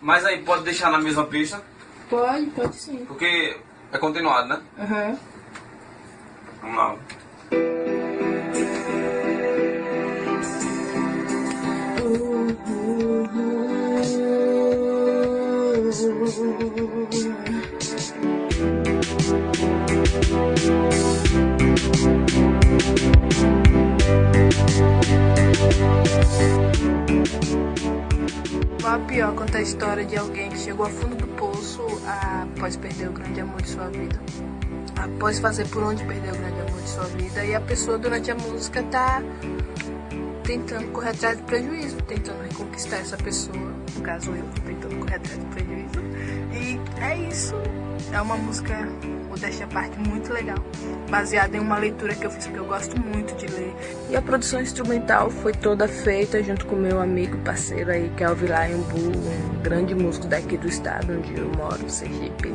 Mas aí pode deixar na mesma pista, Pode, pode sim. porque é continuado, né? Aham. Vamos lá. A pior conta a história de alguém que chegou ao fundo do poço após perder o grande amor de sua vida. Após fazer por onde perder o grande amor de sua vida. E a pessoa durante a música tá tentando correr atrás do prejuízo, tentando reconquistar essa pessoa. No caso eu, tentando correr atrás do prejuízo. E é isso. É uma música, modéstia à parte, muito legal. Baseada em uma leitura que eu fiz, porque eu gosto muito de ler. E a produção instrumental foi toda feita junto com meu amigo, parceiro aí, que é o Vilayambu, um grande músico daqui do estado onde eu moro, Sergipe.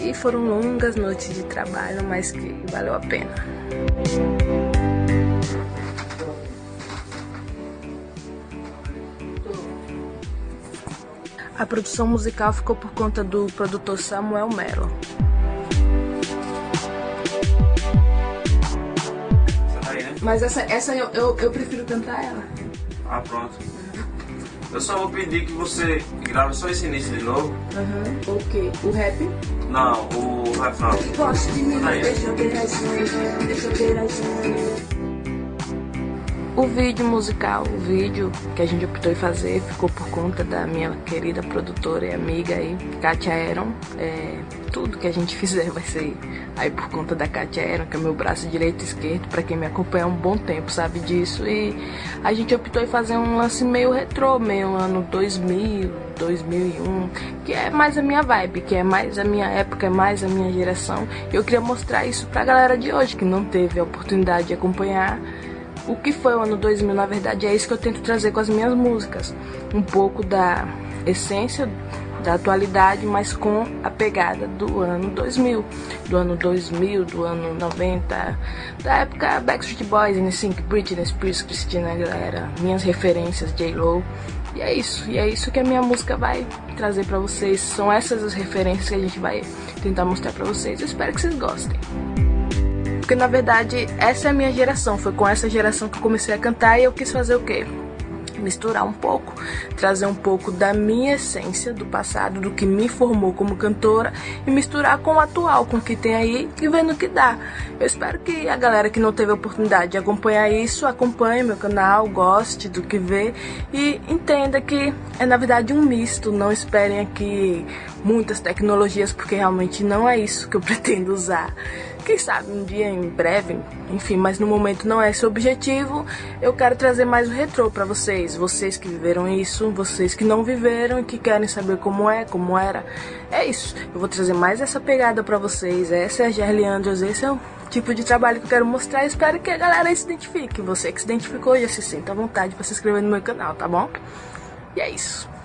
E foram longas noites de trabalho, mas que valeu a pena. A produção musical ficou por conta do produtor Samuel Mello. Mas essa, essa eu, eu, eu prefiro cantar ela. Ah, pronto. Eu só vou pedir que você grave só esse início de novo. Aham. O quê? O rap? Não, o refrão. De mim, Daí. deixa eu ter unhas, deixa eu ter unhas. O vídeo musical, o vídeo que a gente optou em fazer, ficou por conta da minha querida produtora e amiga aí, Katia Aaron. É, tudo que a gente fizer vai ser aí por conta da Katia Aaron, que é meu braço direito e esquerdo, pra quem me acompanha há um bom tempo sabe disso. E a gente optou em fazer um lance meio retrô, meio ano 2000, 2001, que é mais a minha vibe, que é mais a minha época, é mais a minha geração. Eu queria mostrar isso pra galera de hoje, que não teve a oportunidade de acompanhar o que foi o ano 2000, na verdade, é isso que eu tento trazer com as minhas músicas. Um pouco da essência da atualidade, mas com a pegada do ano 2000. Do ano 2000, do ano 90, da época Backstreet Boys, NSYNC, Britney Spears, Christina Aguilera, minhas referências, J-Lo. E é isso, e é isso que a minha música vai trazer pra vocês. São essas as referências que a gente vai tentar mostrar pra vocês. Eu espero que vocês gostem. Porque na verdade essa é a minha geração, foi com essa geração que eu comecei a cantar e eu quis fazer o quê? Misturar um pouco, trazer um pouco da minha essência do passado, do que me formou como cantora e misturar com o atual, com o que tem aí e vendo o que dá. Eu espero que a galera que não teve a oportunidade de acompanhar isso, acompanhe meu canal, goste do que vê e entenda que é na verdade um misto. Não esperem aqui muitas tecnologias, porque realmente não é isso que eu pretendo usar. Quem sabe um dia em breve, enfim, mas no momento não é esse o objetivo. Eu quero trazer mais o retrô para vocês, vocês que viveram isso, vocês que não viveram e que querem saber como é, como era. É isso. Eu vou trazer mais essa pegada para vocês. Essa é a Gerli Andrews, esse é o tipo de trabalho que eu quero mostrar. Espero que a galera se identifique. Você que se identificou já se sinta à vontade para se inscrever no meu canal, tá bom? E é isso.